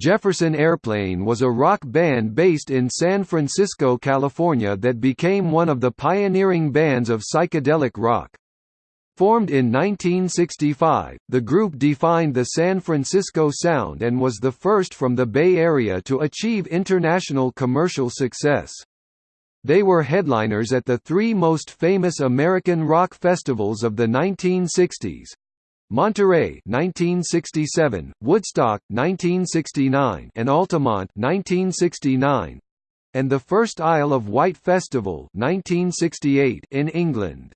Jefferson Airplane was a rock band based in San Francisco, California that became one of the pioneering bands of psychedelic rock. Formed in 1965, the group defined the San Francisco sound and was the first from the Bay Area to achieve international commercial success. They were headliners at the three most famous American rock festivals of the 1960s, Monterey 1967, Woodstock 1969, and Altamont 1969, and the first Isle of Wight Festival 1968 in England.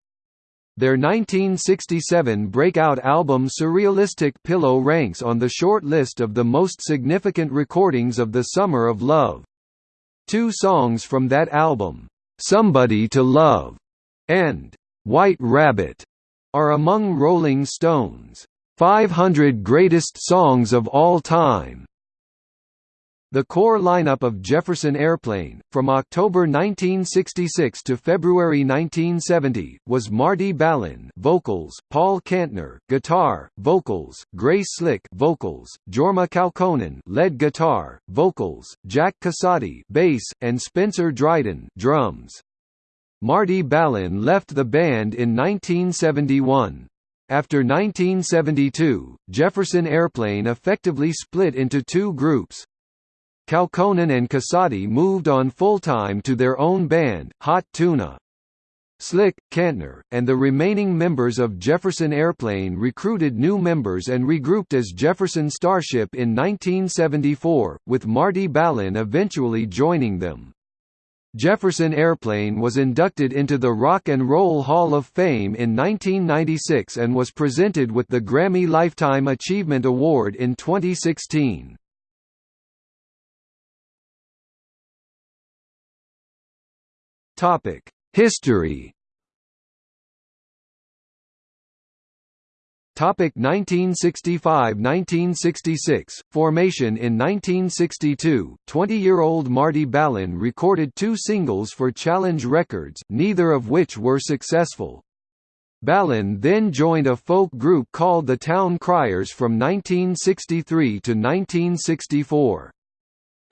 Their 1967 breakout album Surrealistic Pillow ranks on the short list of the most significant recordings of the Summer of Love. Two songs from that album, "'Somebody to Love' and "'White Rabbit' are among Rolling Stone's 500 Greatest Songs of All Time. The core lineup of Jefferson Airplane, from October 1966 to February 1970, was Marty Balin vocals, Paul Kantner guitar, vocals, Grace Slick vocals, Jorma Kaukonen lead guitar, vocals, Jack Casady bass, and Spencer Dryden drums. Marty Balin left the band in 1971. After 1972, Jefferson Airplane effectively split into two groups, Kaukonen and Casady moved on full-time to their own band, Hot Tuna. Slick, Kantner, and the remaining members of Jefferson Airplane recruited new members and regrouped as Jefferson Starship in 1974, with Marty Balin eventually joining them. Jefferson Airplane was inducted into the Rock and Roll Hall of Fame in 1996 and was presented with the Grammy Lifetime Achievement Award in 2016. Topic: History. 1965–1966 Formation in 1962, 20-year-old Marty Balin recorded two singles for Challenge Records, neither of which were successful. Balin then joined a folk group called the Town Criers from 1963 to 1964.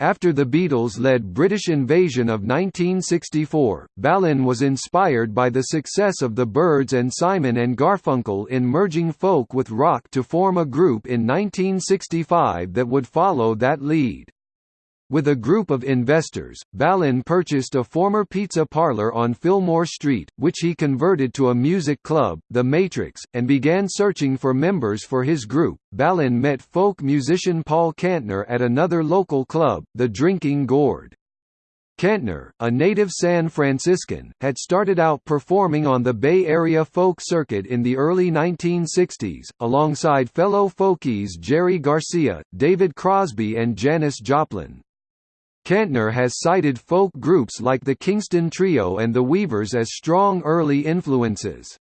After the Beatles-led British invasion of 1964, Balin was inspired by the success of the Byrds and Simon and Garfunkel in merging folk with rock to form a group in 1965 that would follow that lead. With a group of investors, Balin purchased a former pizza parlor on Fillmore Street, which he converted to a music club, The Matrix, and began searching for members for his group. Balin met folk musician Paul Kantner at another local club, The Drinking Gourd. Kantner, a native San Franciscan, had started out performing on the Bay Area folk circuit in the early 1960s, alongside fellow folkies Jerry Garcia, David Crosby and Janis Joplin. Kantner has cited folk groups like the Kingston Trio and the Weavers as strong early influences.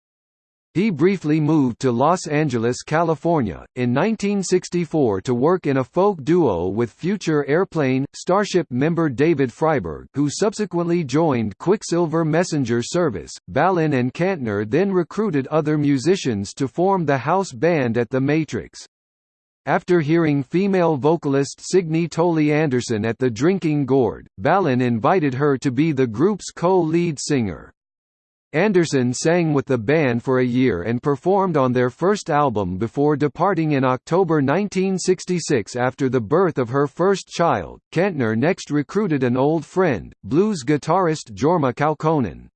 He briefly moved to Los Angeles, California, in 1964 to work in a folk duo with future Airplane, Starship member David Freiberg who subsequently joined Quicksilver Messenger Service. Balin and Kantner then recruited other musicians to form the house band at The Matrix. After hearing female vocalist Signe Toly Anderson at the Drinking Gourd, Balin invited her to be the group's co-lead singer. Anderson sang with the band for a year and performed on their first album before departing in October 1966 after the birth of her first child. Kantner next recruited an old friend, blues guitarist Jorma Kaukonen.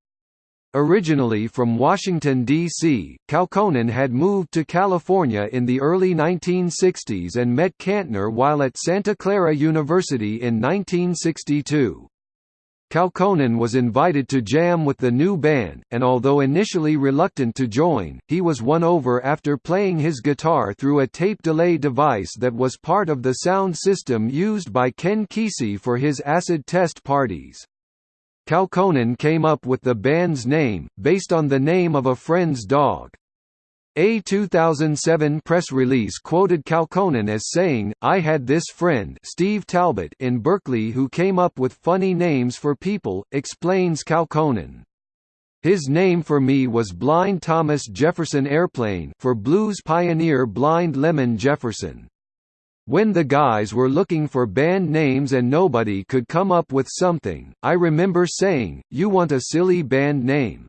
Originally from Washington, D.C., Kaukonen had moved to California in the early 1960s and met Kantner while at Santa Clara University in 1962. Kaukonen was invited to jam with the new band, and although initially reluctant to join, he was won over after playing his guitar through a tape delay device that was part of the sound system used by Ken Kesey for his acid test parties. Kaukonen came up with the band's name, based on the name of a friend's dog. A 2007 press release quoted Kaukonen as saying, I had this friend Steve Talbot in Berkeley who came up with funny names for people, explains Kaukonen. His name for me was Blind Thomas Jefferson Airplane for blues pioneer Blind Lemon Jefferson. When the guys were looking for band names and nobody could come up with something, I remember saying, you want a silly band name.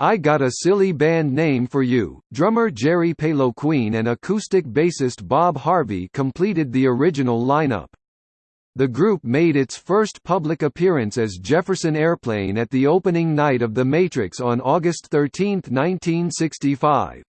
I got a silly band name for you. Drummer Jerry Peloquin and acoustic bassist Bob Harvey completed the original lineup. The group made its first public appearance as Jefferson Airplane at the opening night of The Matrix on August 13, 1965.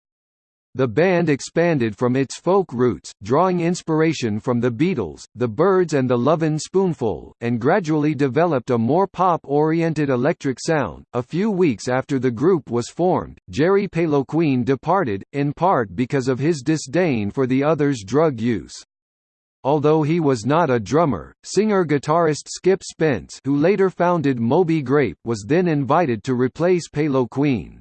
The band expanded from its folk roots, drawing inspiration from the Beatles, the Byrds and the Lovin' Spoonful, and gradually developed a more pop-oriented electric sound. A few weeks after the group was formed, Jerry Peloquin departed, in part because of his disdain for the others' drug use. Although he was not a drummer, singer-guitarist Skip Spence who later founded Moby Grape was then invited to replace Peloquin.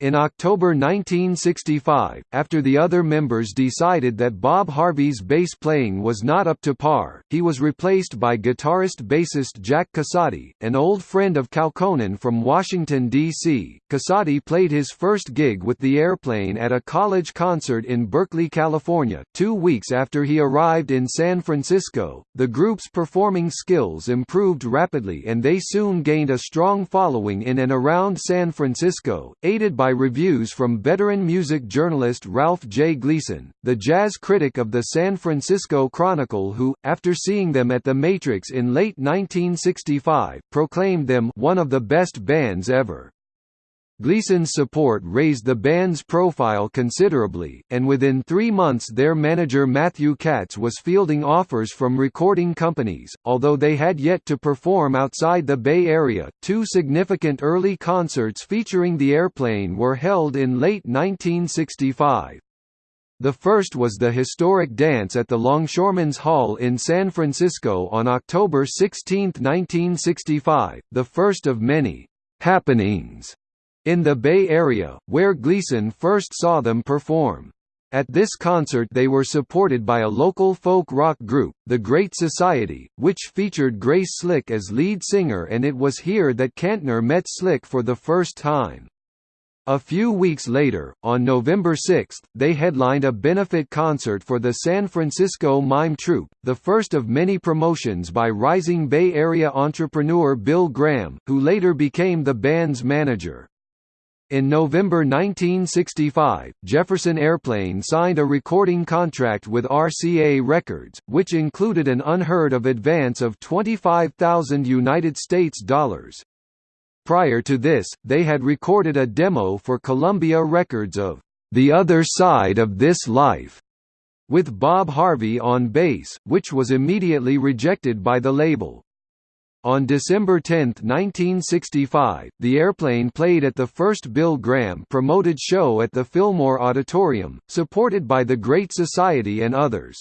In October 1965, after the other members decided that Bob Harvey's bass playing was not up to par, he was replaced by guitarist-bassist Jack Casady, an old friend of Kaukonen from Washington, D.C. Casady played his first gig with the airplane at a college concert in Berkeley, California, two weeks after he arrived in San Francisco. The group's performing skills improved rapidly and they soon gained a strong following in and around San Francisco, aided by by reviews from veteran music journalist Ralph J. Gleason, the jazz critic of the San Francisco Chronicle who, after seeing them at the Matrix in late 1965, proclaimed them one of the best bands ever. Gleason's support raised the band's profile considerably, and within three months their manager Matthew Katz was fielding offers from recording companies. Although they had yet to perform outside the Bay Area, two significant early concerts featuring the airplane were held in late 1965. The first was the historic dance at the Longshoremen's Hall in San Francisco on October 16, 1965, the first of many happenings in the Bay Area, where Gleason first saw them perform. At this concert they were supported by a local folk rock group, The Great Society, which featured Grace Slick as lead singer and it was here that Kantner met Slick for the first time. A few weeks later, on November 6, they headlined a benefit concert for the San Francisco Mime Troupe, the first of many promotions by rising Bay Area entrepreneur Bill Graham, who later became the band's manager. In November 1965, Jefferson Airplane signed a recording contract with RCA Records, which included an unheard of advance of 25,000 United States dollars. Prior to this, they had recorded a demo for Columbia Records of The Other Side of This Life, with Bob Harvey on bass, which was immediately rejected by the label. On December 10, 1965, the airplane played at the first Bill Graham promoted show at the Fillmore Auditorium, supported by the Great Society and others.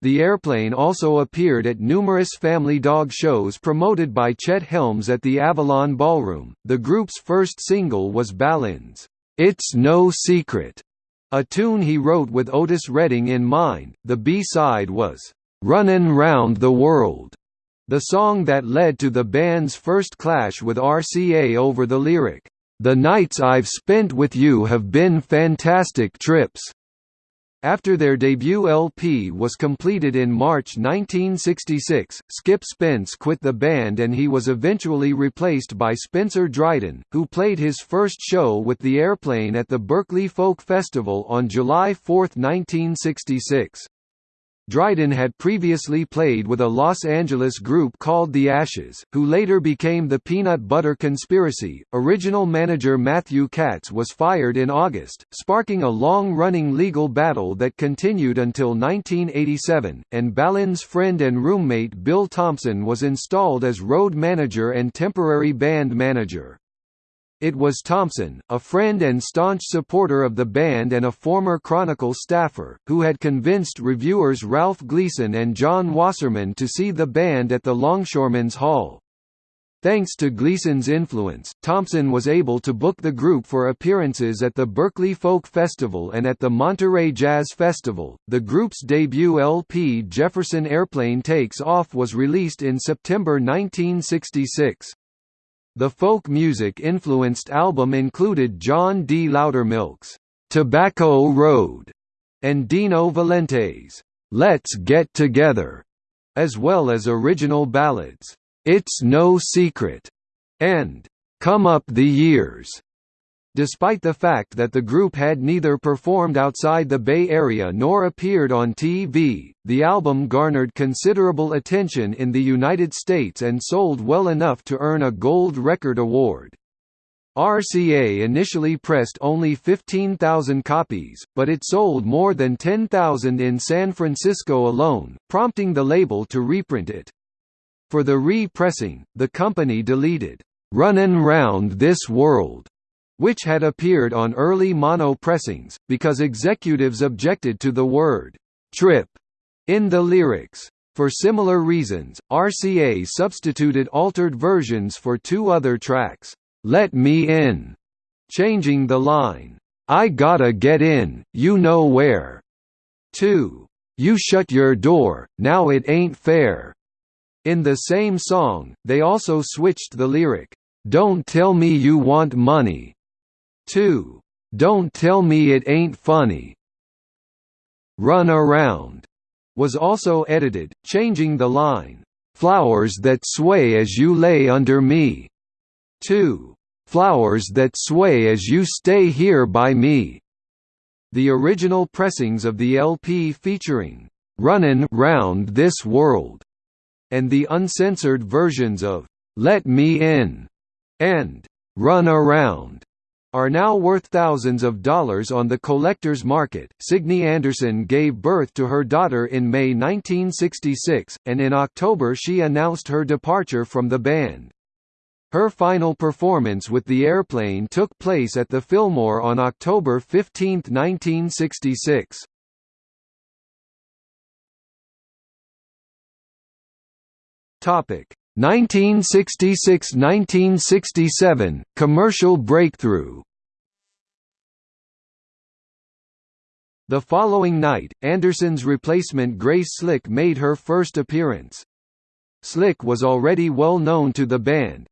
The airplane also appeared at numerous family dog shows promoted by Chet Helms at the Avalon Ballroom. The group's first single was Balin's It's No Secret, a tune he wrote with Otis Redding in mind. The B-side was Runnin' Round the World the song that led to the band's first clash with RCA over the lyric, "'The nights I've spent with you have been fantastic trips'". After their debut LP was completed in March 1966, Skip Spence quit the band and he was eventually replaced by Spencer Dryden, who played his first show with the airplane at the Berkeley Folk Festival on July 4, 1966. Dryden had previously played with a Los Angeles group called The Ashes, who later became the Peanut Butter Conspiracy. Original manager Matthew Katz was fired in August, sparking a long-running legal battle that continued until 1987, and Balin's friend and roommate Bill Thompson was installed as road manager and temporary band manager. It was Thompson, a friend and staunch supporter of the band and a former Chronicle staffer, who had convinced reviewers Ralph Gleason and John Wasserman to see the band at the Longshoremen's Hall. Thanks to Gleason's influence, Thompson was able to book the group for appearances at the Berkeley Folk Festival and at the Monterey Jazz Festival. The group's debut LP Jefferson Airplane Takes Off was released in September 1966. The folk music-influenced album included John D. Loudermilk's "'Tobacco Road' and Dino Valenti's "'Let's Get Together' as well as original ballads, "'It's No Secret' and "'Come Up the Years' Despite the fact that the group had neither performed outside the Bay Area nor appeared on TV, the album garnered considerable attention in the United States and sold well enough to earn a Gold Record Award. RCA initially pressed only 15,000 copies, but it sold more than 10,000 in San Francisco alone, prompting the label to reprint it. For the re-pressing, the company deleted, "'Runnin' Round This World' which had appeared on early mono pressings, because executives objected to the word «trip» in the lyrics. For similar reasons, RCA substituted altered versions for two other tracks, "'Let Me In' changing the line, "'I gotta get in, you know where' to "'You shut your door, now it ain't fair' In the same song, they also switched the lyric, "'Don't tell me you want money' 2. Don't Tell Me It Ain't Funny. Run Around was also edited, changing the line, Flowers that sway as you lay under me, to Flowers that sway as you stay here by me. The original pressings of the LP featuring Runnin' Round This World and the uncensored versions of Let Me In and Run Around are now worth thousands of dollars on the collector's market. Signe Anderson gave birth to her daughter in May 1966, and in October she announced her departure from the band. Her final performance with the airplane took place at the Fillmore on October 15, 1966. Topic: 1966–1967, commercial breakthrough The following night, Anderson's replacement Grace Slick made her first appearance. Slick was already well known to the band.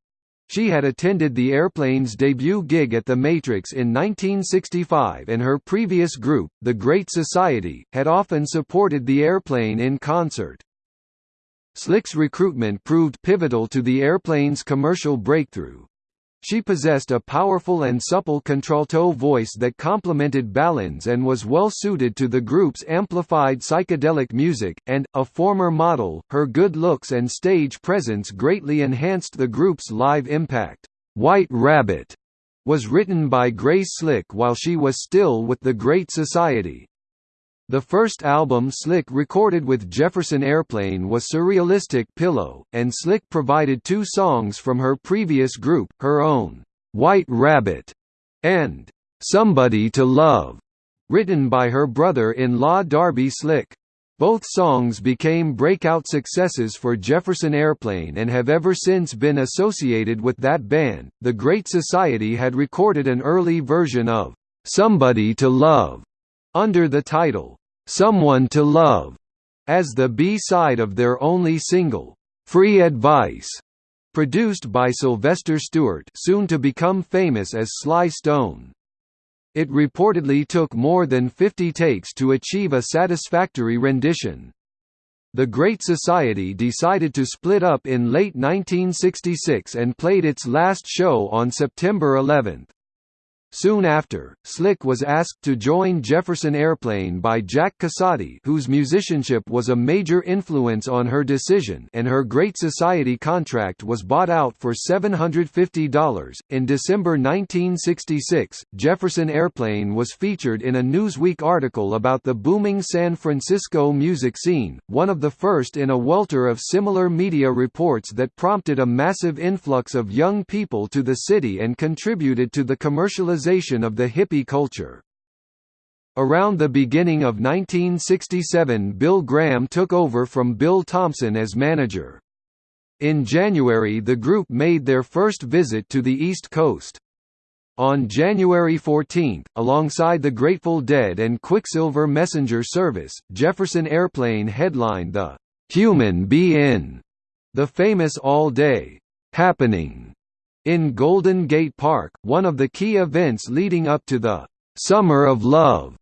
She had attended the airplane's debut gig at the Matrix in 1965 and her previous group, The Great Society, had often supported the airplane in concert. Slick's recruitment proved pivotal to the airplane's commercial breakthrough. She possessed a powerful and supple contralto voice that complemented Balin's and was well suited to the group's amplified psychedelic music, and, a former model, her good looks and stage presence greatly enhanced the group's live impact. White Rabbit was written by Grace Slick while she was still with the Great Society. The first album Slick recorded with Jefferson Airplane was Surrealistic Pillow, and Slick provided two songs from her previous group, her own, White Rabbit, and Somebody to Love, written by her brother-in-law Darby Slick. Both songs became breakout successes for Jefferson Airplane and have ever since been associated with that band. The Great Society had recorded an early version of Somebody to Love under the title Someone to Love, as the B-side of their only single, Free Advice, produced by Sylvester Stewart soon to become famous as Sly Stone. It reportedly took more than 50 takes to achieve a satisfactory rendition. The Great Society decided to split up in late 1966 and played its last show on September 11. Soon after, Slick was asked to join Jefferson Airplane by Jack Casady whose musicianship was a major influence on her decision and her Great Society contract was bought out for $750. In December 1966, Jefferson Airplane was featured in a Newsweek article about the booming San Francisco music scene, one of the first in a welter of similar media reports that prompted a massive influx of young people to the city and contributed to the commercialization of the hippie culture. Around the beginning of 1967 Bill Graham took over from Bill Thompson as manager. In January the group made their first visit to the East Coast. On January 14, alongside the Grateful Dead and Quicksilver Messenger Service, Jefferson Airplane headlined the "'Human Be-In", the famous all-day "'happening' in Golden Gate Park, one of the key events leading up to the Summer of Love.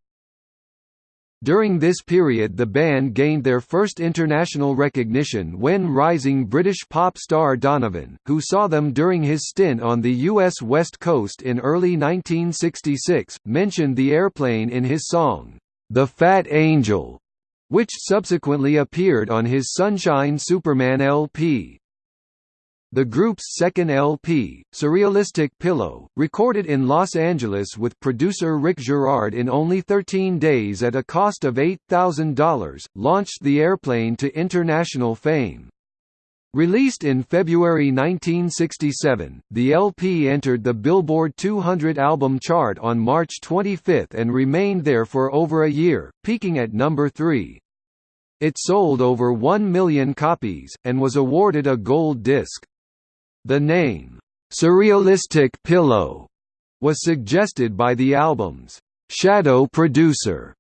During this period the band gained their first international recognition when rising British pop star Donovan, who saw them during his stint on the U.S. West Coast in early 1966, mentioned the airplane in his song, "'The Fat Angel' which subsequently appeared on his Sunshine Superman LP. The group's second LP, Surrealistic Pillow, recorded in Los Angeles with producer Rick Jarrard in only 13 days at a cost of $8,000, launched the airplane to international fame. Released in February 1967, the LP entered the Billboard 200 album chart on March 25 and remained there for over a year, peaking at number 3. It sold over 1 million copies, and was awarded a gold disc. The name, "'Surrealistic Pillow' was suggested by the album's shadow producer,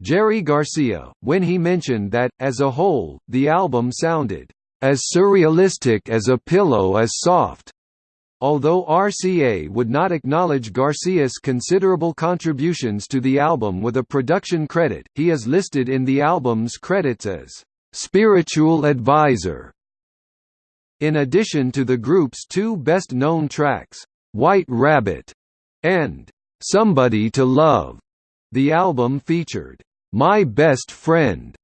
Jerry Garcia, when he mentioned that, as a whole, the album sounded as surrealistic as a pillow is soft. Although RCA would not acknowledge Garcia's considerable contributions to the album with a production credit, he is listed in the album's credits as spiritual advisor. In addition to the group's two best-known tracks, White Rabbit and Somebody to Love, the album featured My Best Friend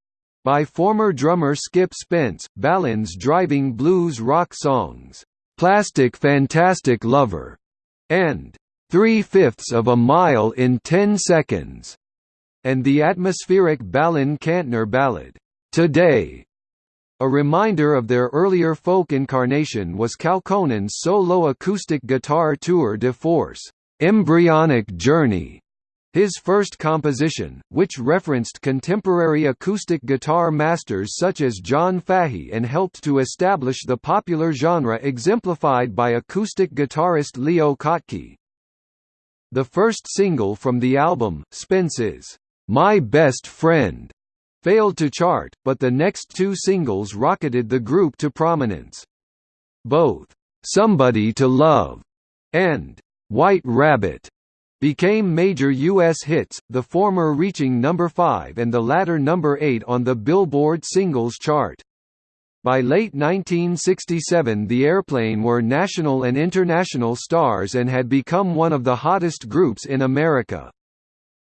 by former drummer Skip Spence, Balin's driving blues rock songs, Plastic Fantastic Lover, and Three-Fifths of a Mile in Ten Seconds, and the atmospheric Balin Kantner ballad, Today, a reminder of their earlier folk incarnation was Kaukonen's solo acoustic guitar tour de force, Embryonic Journey, his first composition, which referenced contemporary acoustic guitar masters such as John Fahey and helped to establish the popular genre exemplified by acoustic guitarist Leo Kottke. The first single from the album, Spence's My Best Friend, failed to chart, but the next two singles rocketed the group to prominence. Both, "'Somebody to Love' and "'White Rabbit' became major U.S. hits, the former reaching number 5 and the latter number 8 on the Billboard Singles Chart. By late 1967 the Airplane were national and international stars and had become one of the hottest groups in America.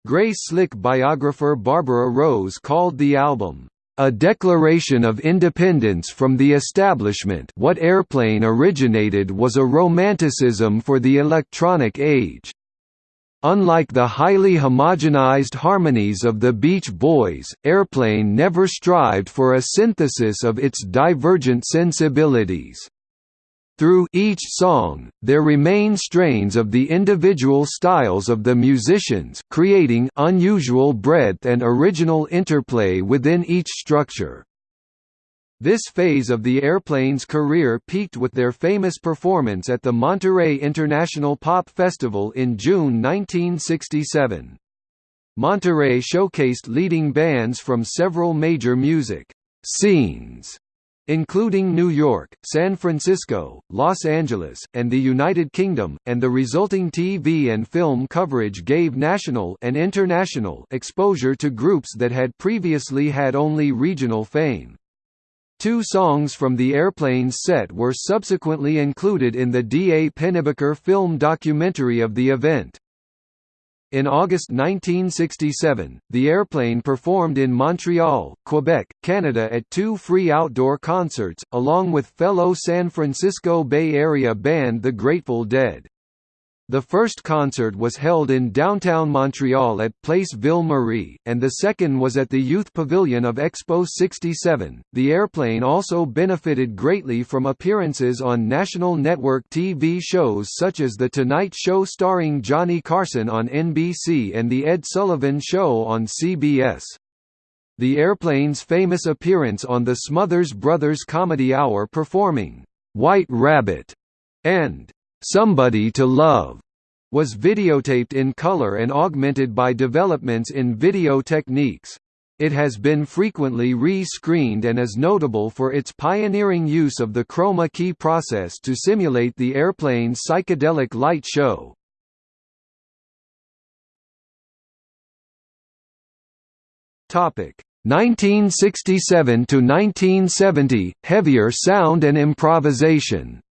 Grace Slick biographer Barbara Rowes called the album, "...a declaration of independence from the establishment what Airplane originated was a romanticism for the electronic age." Unlike the highly homogenized harmonies of the Beach Boys, Airplane never strived for a synthesis of its divergent sensibilities. Through each song, there remain strains of the individual styles of the musicians creating unusual breadth and original interplay within each structure. This phase of the airplane's career peaked with their famous performance at the Monterey International Pop Festival in June 1967. Monterey showcased leading bands from several major music scenes including New York, San Francisco, Los Angeles, and the United Kingdom, and the resulting TV and film coverage gave national and international exposure to groups that had previously had only regional fame. Two songs from the Airplanes set were subsequently included in the D. A. Pennebaker film documentary of the event. In August 1967, the airplane performed in Montreal, Quebec, Canada at two free outdoor concerts, along with fellow San Francisco Bay Area band The Grateful Dead. The first concert was held in downtown Montreal at Place Ville Marie, and the second was at the Youth Pavilion of Expo 67. The airplane also benefited greatly from appearances on national network TV shows such as The Tonight Show starring Johnny Carson on NBC and The Ed Sullivan Show on CBS. The airplane's famous appearance on the Smothers Brothers Comedy Hour performing White Rabbit and Somebody to Love was videotaped in color and augmented by developments in video techniques. It has been frequently re-screened and is notable for its pioneering use of the chroma key process to simulate the airplane's psychedelic light show. Topic 1967 to 1970 Heavier sound and improvisation.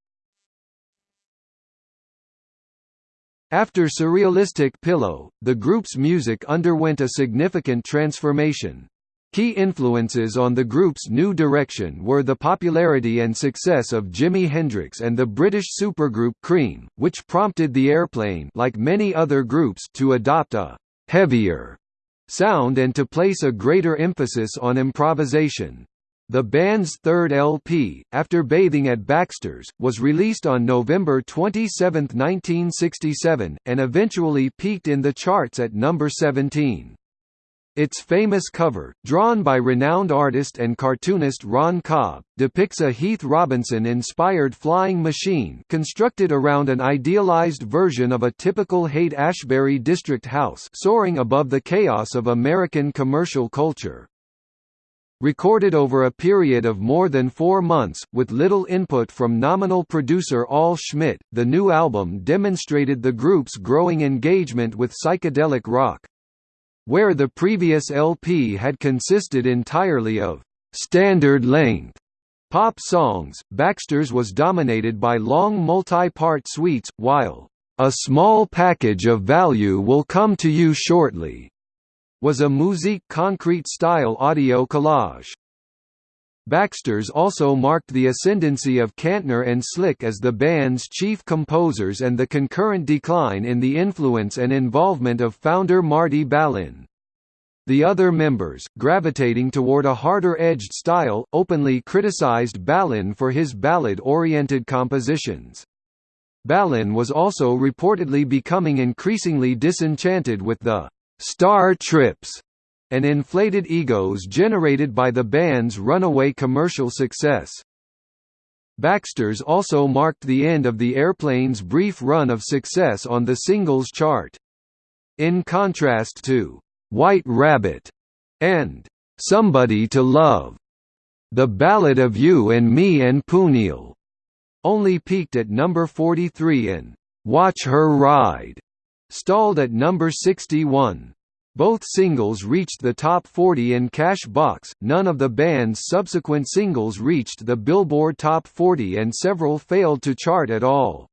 After Surrealistic Pillow, the group's music underwent a significant transformation. Key influences on the group's new direction were the popularity and success of Jimi Hendrix and the British supergroup Cream, which prompted the Airplane like many other groups to adopt a «heavier» sound and to place a greater emphasis on improvisation. The band's third LP, After Bathing at Baxter's, was released on November 27, 1967, and eventually peaked in the charts at number 17. Its famous cover, drawn by renowned artist and cartoonist Ron Cobb, depicts a Heath Robinson-inspired flying machine constructed around an idealized version of a typical Haight-Ashbury district house soaring above the chaos of American commercial culture. Recorded over a period of more than four months, with little input from nominal producer Al Schmitt, the new album demonstrated the group's growing engagement with psychedelic rock. Where the previous LP had consisted entirely of standard-length pop songs, Baxter's was dominated by long multi-part suites, while a small package of value will come to you shortly was a musique concrete-style audio collage. Baxter's also marked the ascendancy of Kantner and Slick as the band's chief composers and the concurrent decline in the influence and involvement of founder Marty Balin. The other members, gravitating toward a harder-edged style, openly criticized Balin for his ballad-oriented compositions. Balin was also reportedly becoming increasingly disenchanted with the star trips and inflated egos generated by the band's runaway commercial success. Baxter's also marked the end of the airplane's brief run of success on the singles chart. In contrast to "'White Rabbit' and "'Somebody to Love' The Ballad of You and Me and Pooneil only peaked at number 43 in "'Watch Her Ride' stalled at number 61. Both singles reached the top 40 in Cash Box, none of the band's subsequent singles reached the Billboard Top 40 and several failed to chart at all.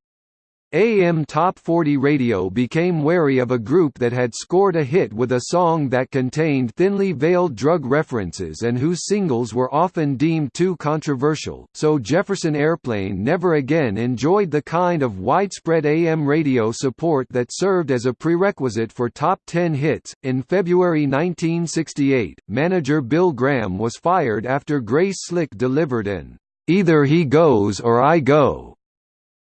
AM Top 40 Radio became wary of a group that had scored a hit with a song that contained thinly veiled drug references and whose singles were often deemed too controversial, so Jefferson Airplane never again enjoyed the kind of widespread AM radio support that served as a prerequisite for top 10 hits. In February 1968, manager Bill Graham was fired after Grace Slick delivered an Either he goes or I go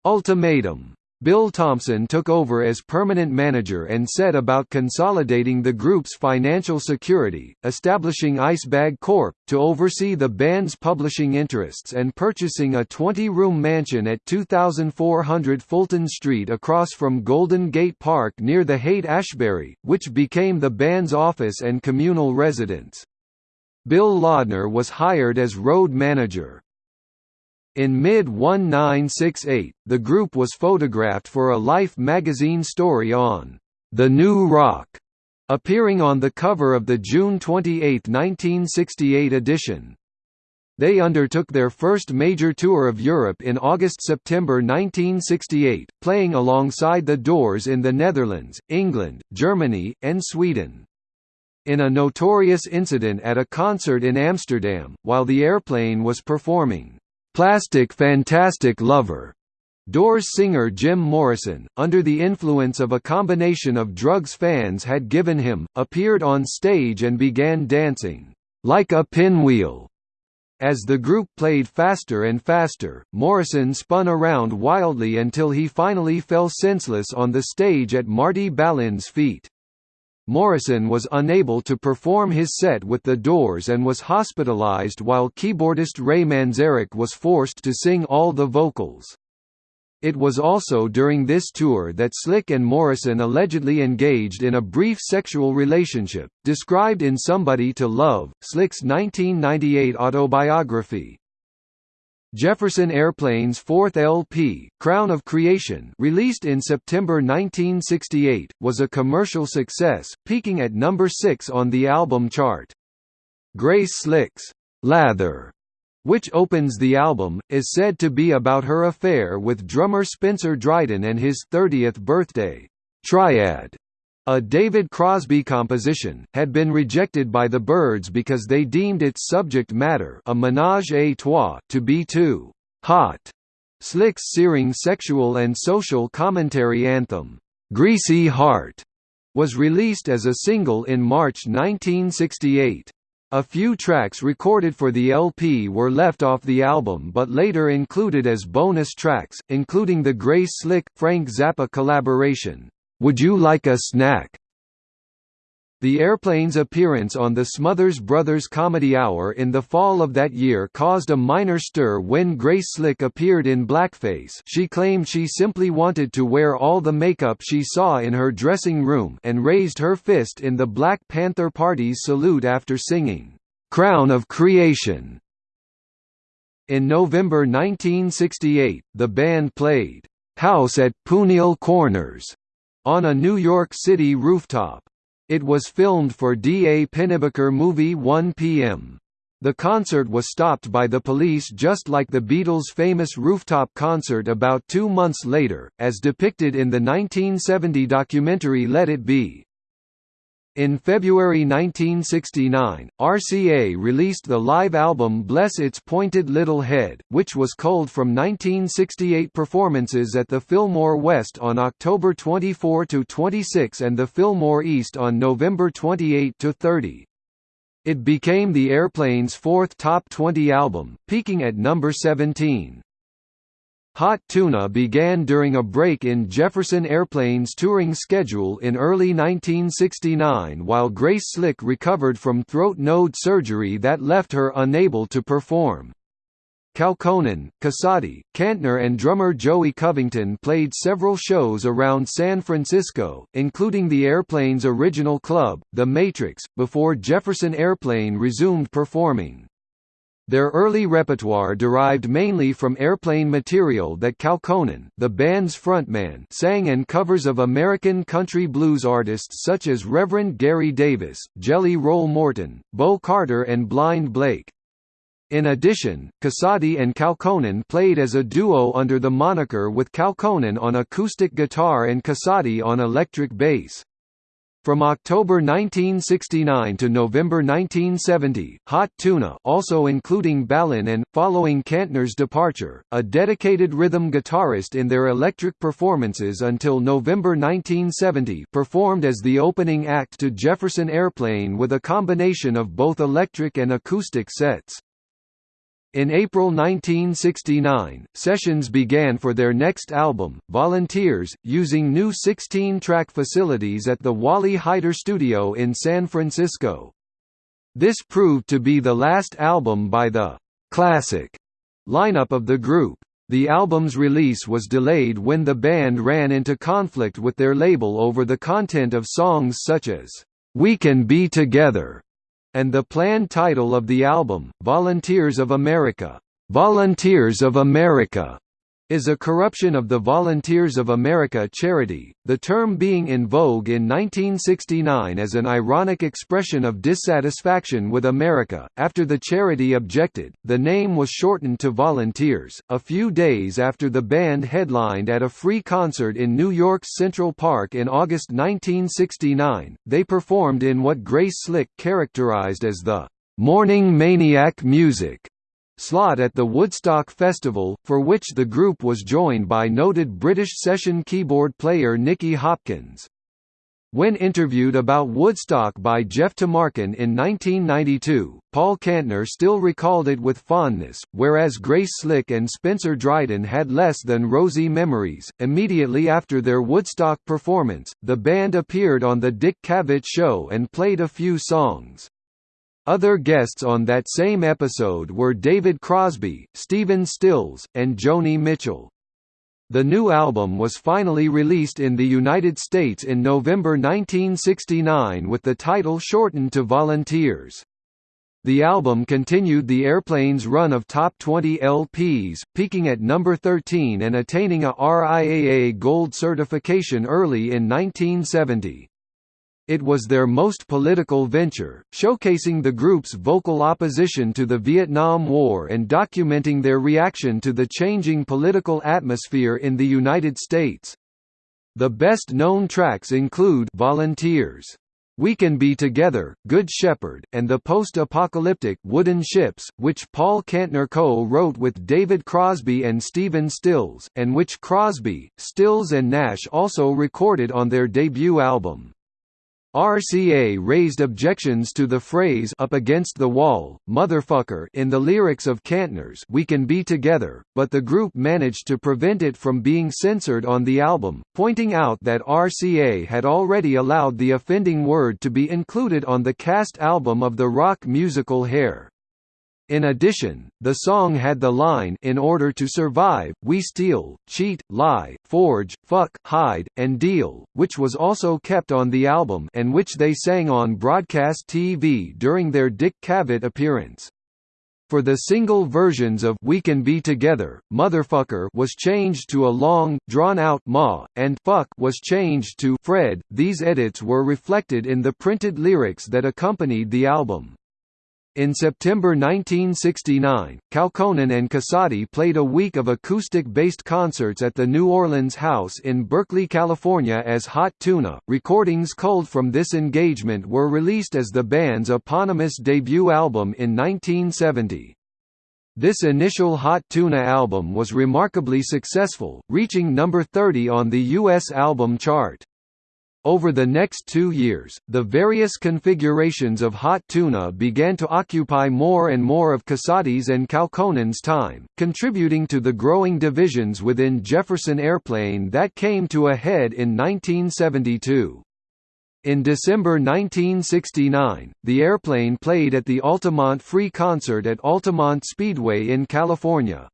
ultimatum. Bill Thompson took over as permanent manager and set about consolidating the group's financial security, establishing Icebag Corp. to oversee the band's publishing interests and purchasing a 20-room mansion at 2400 Fulton Street across from Golden Gate Park near the Haight-Ashbury, which became the band's office and communal residence. Bill Laudner was hired as road manager. In mid-1968, the group was photographed for a Life magazine story on The New Rock, appearing on the cover of the June 28, 1968 edition. They undertook their first major tour of Europe in August–September 1968, playing alongside The Doors in the Netherlands, England, Germany, and Sweden. In a notorious incident at a concert in Amsterdam, while the airplane was performing, Plastic Fantastic Lover. Doors singer Jim Morrison, under the influence of a combination of drugs fans had given him, appeared on stage and began dancing, like a pinwheel. As the group played faster and faster, Morrison spun around wildly until he finally fell senseless on the stage at Marty Balin's feet. Morrison was unable to perform his set with the Doors and was hospitalized while keyboardist Ray Manzarek was forced to sing all the vocals. It was also during this tour that Slick and Morrison allegedly engaged in a brief sexual relationship, described in Somebody to Love, Slick's 1998 autobiography. Jefferson Airplane's fourth LP, Crown of Creation released in September 1968, was a commercial success, peaking at number 6 on the album chart. Grace Slick's Lather, which opens the album, is said to be about her affair with drummer Spencer Dryden and his 30th birthday. Triad, a David Crosby composition, had been rejected by the Byrds because they deemed its subject matter a ménage à trois to be too hot. Slick's searing sexual and social commentary anthem, "'Greasy Heart' was released as a single in March 1968. A few tracks recorded for the LP were left off the album but later included as bonus tracks, including the Grace Slick-Frank Zappa collaboration, "'Would You Like a Snack?' The Airplanes' appearance on the Smothers Brothers Comedy Hour in the fall of that year caused a minor stir when Grace Slick appeared in blackface she claimed she simply wanted to wear all the makeup she saw in her dressing room and raised her fist in the Black Panther Party's salute after singing, "'Crown of Creation". In November 1968, the band played, "'House at Pooneil Corners' on a New York City rooftop. It was filmed for D. A. Pennebaker movie 1 p.m. The concert was stopped by the police just like the Beatles' famous rooftop concert about two months later, as depicted in the 1970 documentary Let It Be. In February 1969, RCA released the live album Bless Its Pointed Little Head, which was culled from 1968 performances at the Fillmore West on October 24–26 and the Fillmore East on November 28–30. It became the Airplanes' fourth top 20 album, peaking at number 17. Hot Tuna began during a break in Jefferson Airplane's touring schedule in early 1969 while Grace Slick recovered from throat node surgery that left her unable to perform. Kaukonen, Casady, Kantner and drummer Joey Covington played several shows around San Francisco, including the airplane's original club, The Matrix, before Jefferson Airplane resumed performing. Their early repertoire derived mainly from airplane material that Kaukonen, the band's frontman, sang and covers of American country blues artists such as Reverend Gary Davis, Jelly Roll Morton, Bo Carter and Blind Blake. In addition, Casady and Kaukonen played as a duo under the moniker with Kaukonen on acoustic guitar and Casady on electric bass. From October 1969 to November 1970, Hot Tuna also including Balin and, following Kantner's departure, a dedicated rhythm guitarist in their electric performances until November 1970 performed as the opening act to Jefferson Airplane with a combination of both electric and acoustic sets. In April 1969, sessions began for their next album, Volunteers, using new 16-track facilities at the Wally Heider Studio in San Francisco. This proved to be the last album by the «classic» lineup of the group. The album's release was delayed when the band ran into conflict with their label over the content of songs such as «We Can Be Together» and the planned title of the album, Volunteers of America, Volunteers of America, is a corruption of the Volunteers of America charity, the term being in vogue in 1969 as an ironic expression of dissatisfaction with America. After the charity objected, the name was shortened to Volunteers. A few days after the band headlined at a free concert in New York's Central Park in August 1969, they performed in what Grace Slick characterized as the morning maniac music slot at the Woodstock Festival, for which the group was joined by noted British session keyboard player Nicky Hopkins. When interviewed about Woodstock by Jeff Tamarkin in 1992, Paul Kantner still recalled it with fondness, whereas Grace Slick and Spencer Dryden had less than rosy memories. Immediately after their Woodstock performance, the band appeared on The Dick Cavett Show and played a few songs. Other guests on that same episode were David Crosby, Stephen Stills, and Joni Mitchell. The new album was finally released in the United States in November 1969 with the title shortened to Volunteers. The album continued the Airplanes' run of top 20 LPs, peaking at number 13 and attaining a RIAA Gold certification early in 1970. It was their most political venture, showcasing the group's vocal opposition to the Vietnam War and documenting their reaction to the changing political atmosphere in the United States. The best-known tracks include Volunteers, We Can Be Together, Good Shepherd, and the post-apocalyptic Wooden Ships, which Paul Kantner co-wrote with David Crosby and Stephen Stills, and which Crosby, Stills and Nash also recorded on their debut album. RCA raised objections to the phrase up against the wall, motherfucker in the lyrics of Kantner's We Can Be Together, but the group managed to prevent it from being censored on the album, pointing out that RCA had already allowed the offending word to be included on the cast album of the rock musical Hair. In addition, the song had the line In order to survive, we steal, cheat, lie, forge, fuck, hide, and deal, which was also kept on the album and which they sang on broadcast TV during their Dick Cavett appearance. For the single versions of We Can Be Together, Motherfucker was changed to a long, drawn-out ma, and Fuck was changed to Fred. These edits were reflected in the printed lyrics that accompanied the album. In September 1969, Kaukonen and Casady played a week of acoustic-based concerts at the New Orleans House in Berkeley, California as Hot Tuna. Recordings culled from this engagement were released as the band's eponymous debut album in 1970. This initial Hot Tuna album was remarkably successful, reaching number 30 on the US album chart. Over the next two years, the various configurations of hot tuna began to occupy more and more of Casady's and Kaukonen's time, contributing to the growing divisions within Jefferson Airplane that came to a head in 1972. In December 1969, the airplane played at the Altamont Free Concert at Altamont Speedway in California.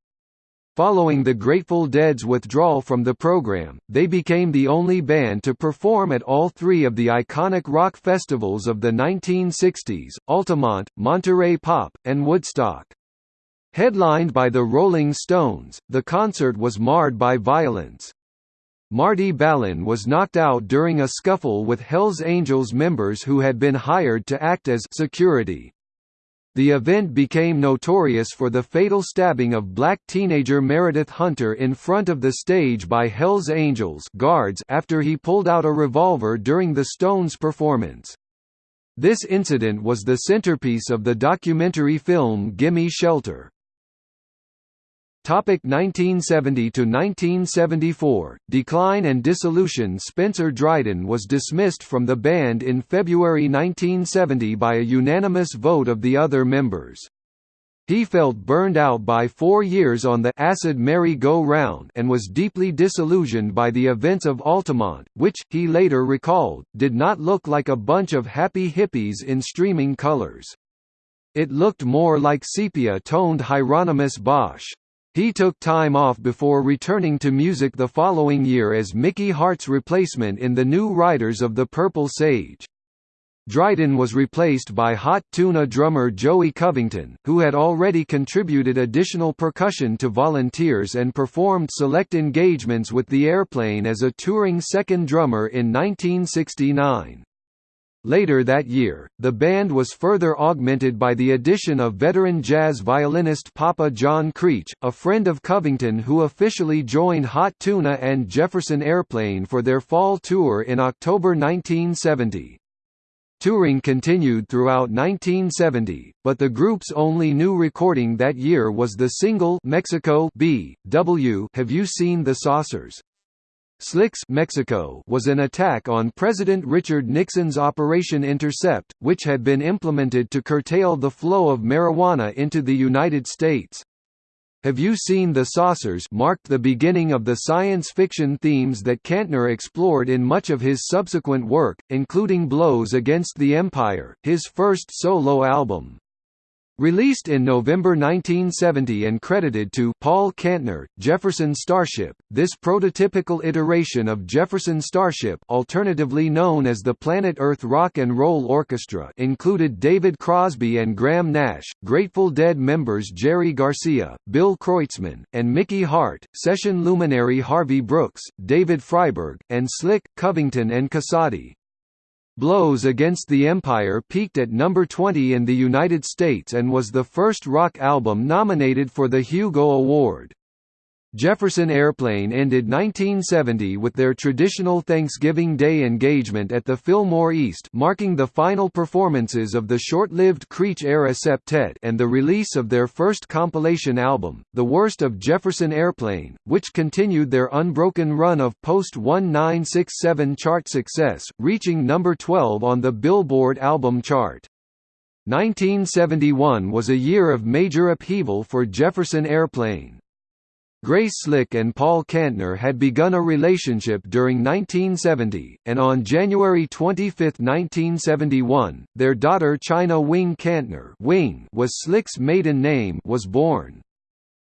Following the Grateful Dead's withdrawal from the program, they became the only band to perform at all three of the iconic rock festivals of the 1960s, Altamont, Monterey Pop, and Woodstock. Headlined by the Rolling Stones, the concert was marred by violence. Marty Balin was knocked out during a scuffle with Hells Angels members who had been hired to act as security. The event became notorious for the fatal stabbing of black teenager Meredith Hunter in front of the stage by Hells Angels guards after he pulled out a revolver during the Stones performance. This incident was the centerpiece of the documentary film Gimme Shelter. Topic 1970 to 1974 Decline and dissolution Spencer Dryden was dismissed from the band in February 1970 by a unanimous vote of the other members. He felt burned out by four years on the acid merry-go-round and was deeply disillusioned by the events of Altamont, which, he later recalled, did not look like a bunch of happy hippies in streaming colors. It looked more like sepia-toned Hieronymus Bosch. He took time off before returning to music the following year as Mickey Hart's replacement in the New Riders of the Purple Sage. Dryden was replaced by Hot Tuna drummer Joey Covington, who had already contributed additional percussion to Volunteers and performed select engagements with the Airplane as a touring second drummer in 1969. Later that year, the band was further augmented by the addition of veteran jazz violinist Papa John Creach, a friend of Covington who officially joined Hot Tuna and Jefferson Airplane for their fall tour in October 1970. Touring continued throughout 1970, but the group's only new recording that year was the single Mexico B. W. Have You Seen the Saucers? Slicks Mexico was an attack on President Richard Nixon's Operation Intercept, which had been implemented to curtail the flow of marijuana into the United States. Have You Seen the Saucers marked the beginning of the science fiction themes that Kantner explored in much of his subsequent work, including Blows Against the Empire, his first solo album. Released in November 1970 and credited to Paul Kantner, Jefferson Starship, this prototypical iteration of Jefferson Starship alternatively known as the Planet Earth Rock and Roll Orchestra included David Crosby and Graham Nash, Grateful Dead members Jerry Garcia, Bill Kreutzmann, and Mickey Hart, session luminary Harvey Brooks, David Freiberg, and Slick, Covington and Casady. Blows Against the Empire peaked at number 20 in the United States and was the first rock album nominated for the Hugo Award. Jefferson Airplane ended 1970 with their traditional Thanksgiving Day engagement at the Fillmore East marking the final performances of the short-lived Creach-era septet and the release of their first compilation album, The Worst of Jefferson Airplane, which continued their unbroken run of post-1967 chart success, reaching number 12 on the Billboard album chart. 1971 was a year of major upheaval for Jefferson Airplane. Grace Slick and Paul Kantner had begun a relationship during 1970, and on January 25, 1971, their daughter China Wing Kantner Wing was Slick's maiden name was born.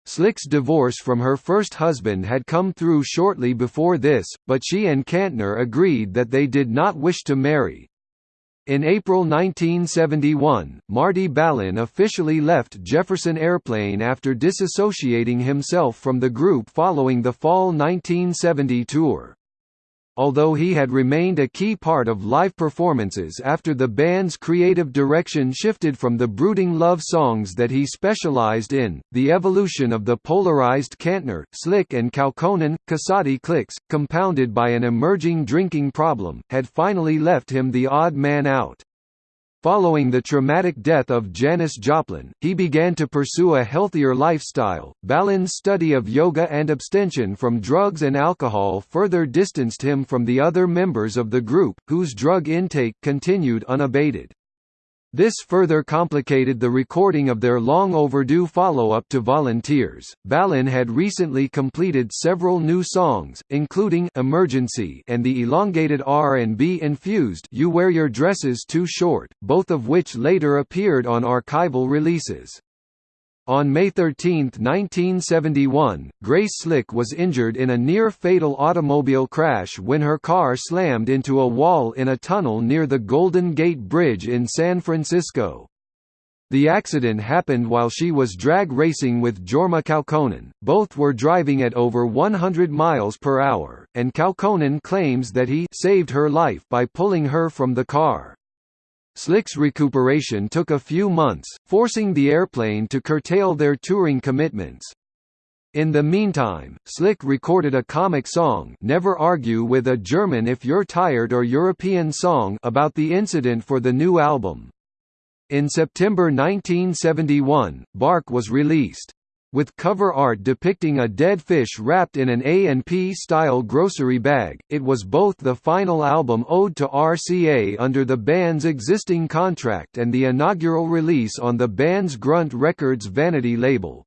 Slick's divorce from her first husband had come through shortly before this, but she and Kantner agreed that they did not wish to marry, in April 1971, Marty Balin officially left Jefferson Airplane after disassociating himself from the group following the fall 1970 tour although he had remained a key part of live performances after the band's creative direction shifted from the brooding love songs that he specialized in. The evolution of the polarized Kantner, Slick and Kaukonen, Casady cliques, compounded by an emerging drinking problem, had finally left him the odd man out. Following the traumatic death of Janis Joplin, he began to pursue a healthier lifestyle. Balin's study of yoga and abstention from drugs and alcohol further distanced him from the other members of the group, whose drug intake continued unabated. This further complicated the recording of their long overdue follow-up to Volunteers. Balin had recently completed several new songs, including Emergency and the elongated R&B infused You Wear Your Dresses Too Short, both of which later appeared on archival releases. On May 13, 1971, Grace Slick was injured in a near-fatal automobile crash when her car slammed into a wall in a tunnel near the Golden Gate Bridge in San Francisco. The accident happened while she was drag racing with Jorma Kaukonen, both were driving at over 100 miles per hour, and Kaukonen claims that he saved her life by pulling her from the car. Slick's recuperation took a few months, forcing the airplane to curtail their touring commitments. In the meantime, Slick recorded a comic song Never Argue with a German If You're Tired or European song about the incident for the new album. In September 1971, Bark was released with cover art depicting a dead fish wrapped in an A&P style grocery bag. It was both the final album owed to RCA under the band's existing contract and the inaugural release on the band's Grunt Records Vanity label.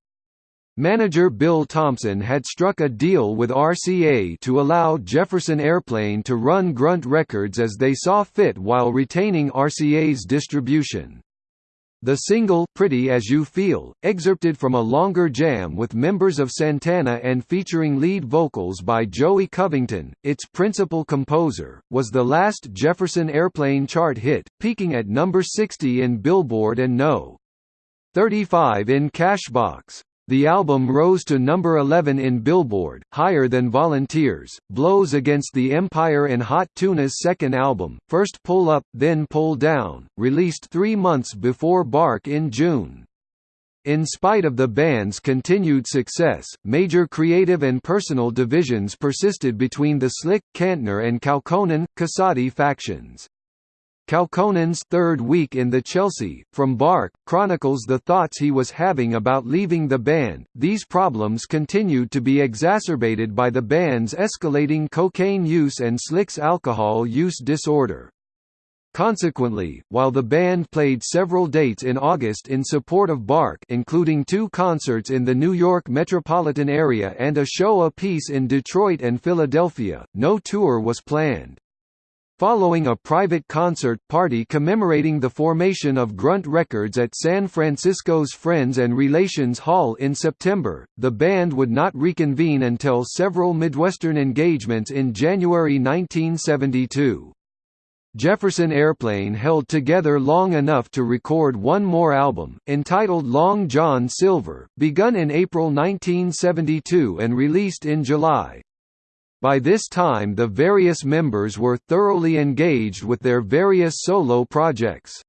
Manager Bill Thompson had struck a deal with RCA to allow Jefferson Airplane to run Grunt Records as they saw fit while retaining RCA's distribution. The single Pretty As You Feel, excerpted from a longer jam with members of Santana and featuring lead vocals by Joey Covington, its principal composer, was the last Jefferson Airplane chart hit, peaking at number 60 in Billboard and no. 35 in Cashbox. The album rose to number 11 in Billboard, higher than Volunteers, Blows Against the Empire and Hot Tuna's second album, First Pull Up, Then Pull Down, released three months before Bark in June. In spite of the band's continued success, major creative and personal divisions persisted between the Slick, Kantner and Kaukonen, Casady factions. Kaukonen's third week in the Chelsea, from Bark, chronicles the thoughts he was having about leaving the band. These problems continued to be exacerbated by the band's escalating cocaine use and Slick's alcohol use disorder. Consequently, while the band played several dates in August in support of Bark including two concerts in the New York metropolitan area and a show apiece in Detroit and Philadelphia, no tour was planned. Following a private concert party commemorating the formation of Grunt Records at San Francisco's Friends and Relations Hall in September, the band would not reconvene until several Midwestern engagements in January 1972. Jefferson Airplane held together long enough to record one more album, entitled Long John Silver, begun in April 1972 and released in July. By this time the various members were thoroughly engaged with their various solo projects.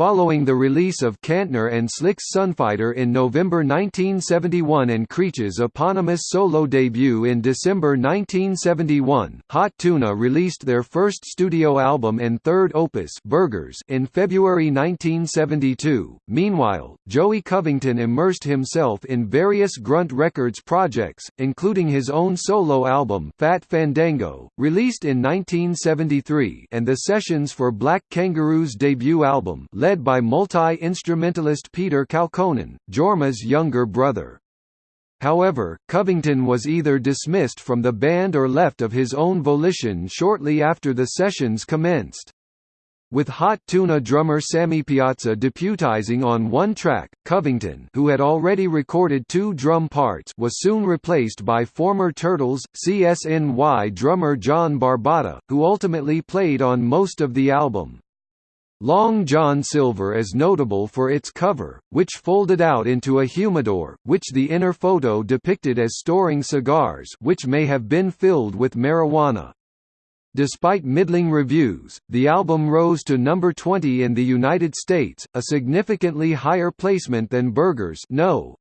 Following the release of Kantner and Slick's Sunfighter in November 1971 and Creach's eponymous solo debut in December 1971, Hot Tuna released their first studio album and third opus Burgers in February 1972. Meanwhile, Joey Covington immersed himself in various Grunt Records projects, including his own solo album Fat Fandango, released in 1973 and the sessions for Black Kangaroo's debut album led by multi-instrumentalist Peter Kaukonen, Jorma's younger brother. However, Covington was either dismissed from the band or left of his own volition shortly after the sessions commenced. With Hot Tuna drummer Sammy Piazza deputizing on one track, Covington who had already recorded two drum parts was soon replaced by former Turtles, CSNY drummer John Barbata, who ultimately played on most of the album. Long John Silver is notable for its cover, which folded out into a humidor, which the inner photo depicted as storing cigars which may have been filled with marijuana. Despite middling reviews, the album rose to number 20 in the United States, a significantly higher placement than Burgers No.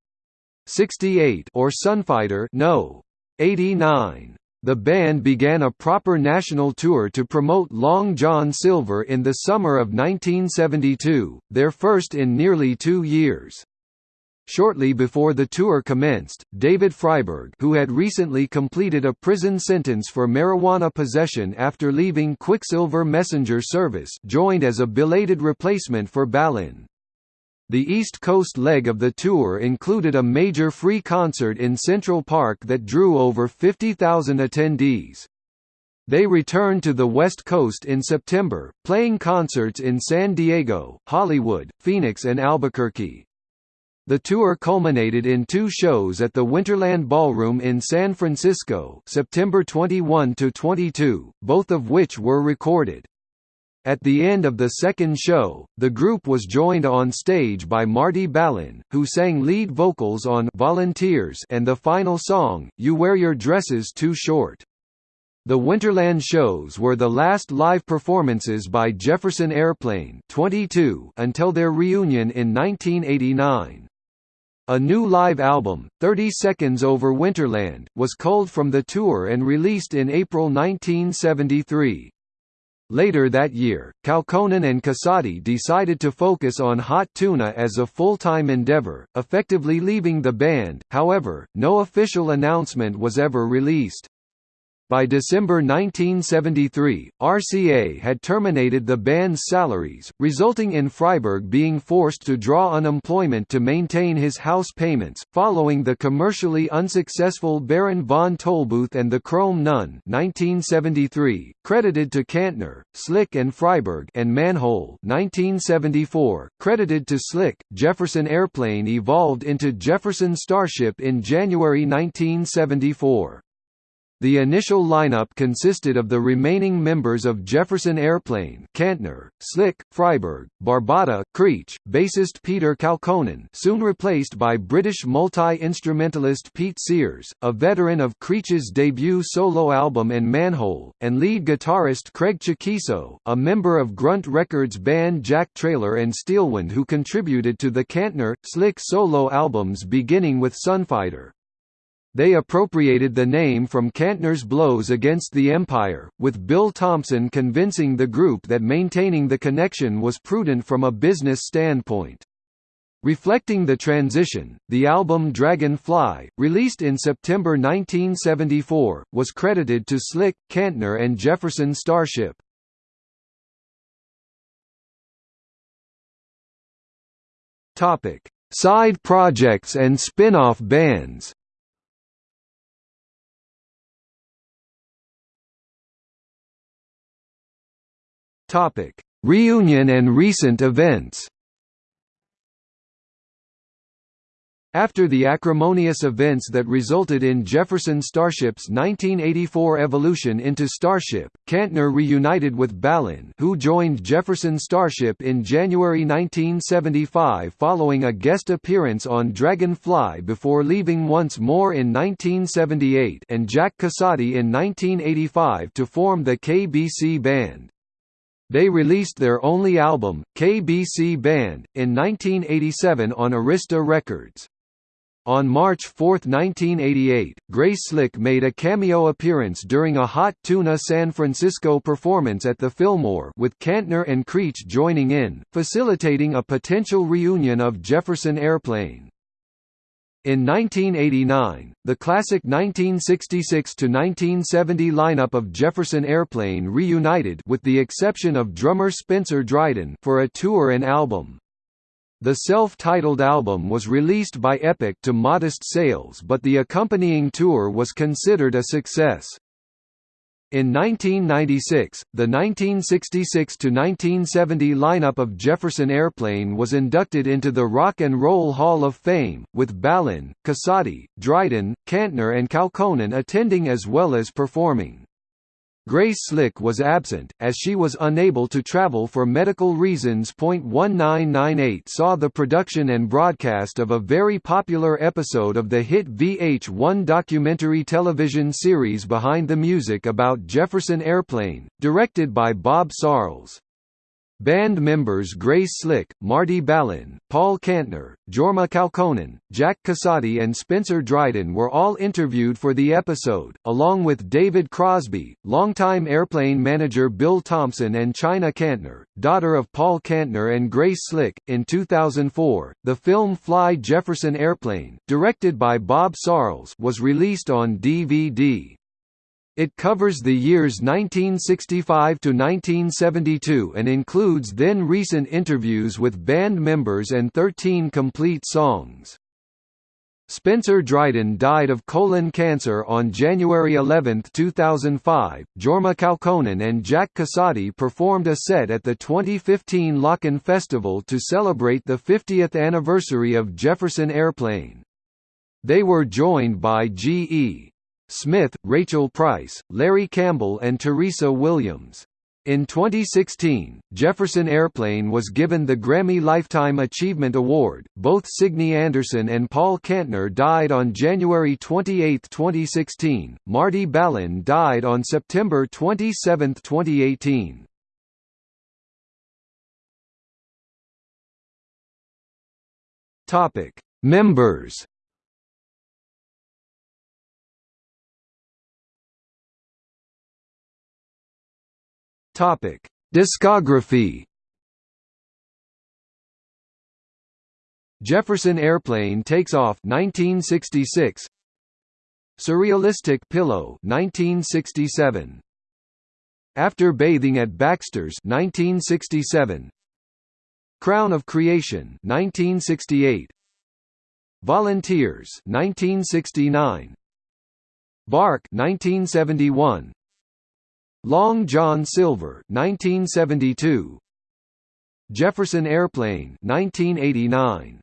68 or Sunfighter No. 89. The band began a proper national tour to promote Long John Silver in the summer of 1972, their first in nearly two years. Shortly before the tour commenced, David Freiberg who had recently completed a prison sentence for marijuana possession after leaving Quicksilver Messenger service joined as a belated replacement for Balin. The East Coast leg of the tour included a major free concert in Central Park that drew over 50,000 attendees. They returned to the West Coast in September, playing concerts in San Diego, Hollywood, Phoenix and Albuquerque. The tour culminated in two shows at the Winterland Ballroom in San Francisco September 21–22, both of which were recorded. At the end of the second show, the group was joined on stage by Marty Balin, who sang lead vocals on Volunteers and the final song, You Wear Your Dresses Too Short. The Winterland shows were the last live performances by Jefferson Airplane 22 until their reunion in 1989. A new live album, 30 Seconds Over Winterland, was culled from the tour and released in April 1973. Later that year, Kaukonen and Casady decided to focus on Hot Tuna as a full-time endeavor, effectively leaving the band, however, no official announcement was ever released. By December 1973, RCA had terminated the band's salaries, resulting in Freiberg being forced to draw unemployment to maintain his house payments. Following the commercially unsuccessful Baron von Tolbooth and the Chrome Nun (1973), credited to Kantner, Slick and Freiberg, and Manhole (1974), credited to Slick, Jefferson Airplane evolved into Jefferson Starship in January 1974. The initial lineup consisted of the remaining members of Jefferson Airplane Kantner, Slick, Freiberg, Barbata, Creach, bassist Peter Kaukonen soon replaced by British multi-instrumentalist Pete Sears, a veteran of Creach's debut solo album and Manhole, and lead guitarist Craig Chaquico, a member of Grunt Records band Jack Traylor and Steelwind who contributed to the Kantner, Slick solo albums beginning with Sunfighter. They appropriated the name from Kantner's blows against the Empire, with Bill Thompson convincing the group that maintaining the connection was prudent from a business standpoint. Reflecting the transition, the album Dragon Fly, released in September 1974, was credited to Slick, Kantner and Jefferson Starship. Side projects and spin-off bands Topic: Reunion and recent events. After the acrimonious events that resulted in Jefferson Starship's 1984 evolution into Starship, Kantner reunited with Balin who joined Jefferson Starship in January 1975 following a guest appearance on Dragon-Fly before leaving once more in 1978 and Jack Casady in 1985 to form the KBC Band. They released their only album, KBC Band, in 1987 on Arista Records. On March 4, 1988, Grace Slick made a cameo appearance during a Hot Tuna San Francisco performance at the Fillmore with Kantner and Creach joining in, facilitating a potential reunion of Jefferson Airplane. In 1989, the classic 1966–1970 lineup of Jefferson Airplane reunited with the exception of drummer Spencer Dryden for a tour and album. The self-titled album was released by Epic to modest sales but the accompanying tour was considered a success. In 1996, the 1966–1970 lineup of Jefferson Airplane was inducted into the Rock and Roll Hall of Fame, with Balin, Casady, Dryden, Kantner and Kaukonen attending as well as performing. Grace Slick was absent, as she was unable to travel for medical reasons. 1998 saw the production and broadcast of a very popular episode of the hit VH1 documentary television series Behind the Music about Jefferson Airplane, directed by Bob Sarles. Band members Grace Slick, Marty Balin, Paul Kantner, Jorma Kaukonen, Jack Casady and Spencer Dryden were all interviewed for the episode, along with David Crosby, longtime airplane manager Bill Thompson and China Kantner, daughter of Paul Kantner and Grace Slick. In 2004, the film Fly Jefferson Airplane, directed by Bob Sarles, was released on DVD. It covers the years 1965 to 1972 and includes then recent interviews with band members and 13 complete songs. Spencer Dryden died of colon cancer on January 11, 2005. Jorma Kaukonen and Jack Casady performed a set at the 2015 Lockn' Festival to celebrate the 50th anniversary of Jefferson Airplane. They were joined by G.E. Smith, Rachel Price, Larry Campbell and Teresa Williams. In 2016, Jefferson Airplane was given the Grammy Lifetime Achievement Award. Both Signe Anderson and Paul Kantner died on January 28, 2016. Marty Balin died on September 27, 2018. Topic: Members Topic: Discography. Jefferson Airplane takes off 1966. Surrealistic Pillow 1967. After Bathing at Baxter's 1967. Crown of Creation 1968. Volunteers 1969. Bark 1971. Long John Silver 1972 Jefferson Airplane 1989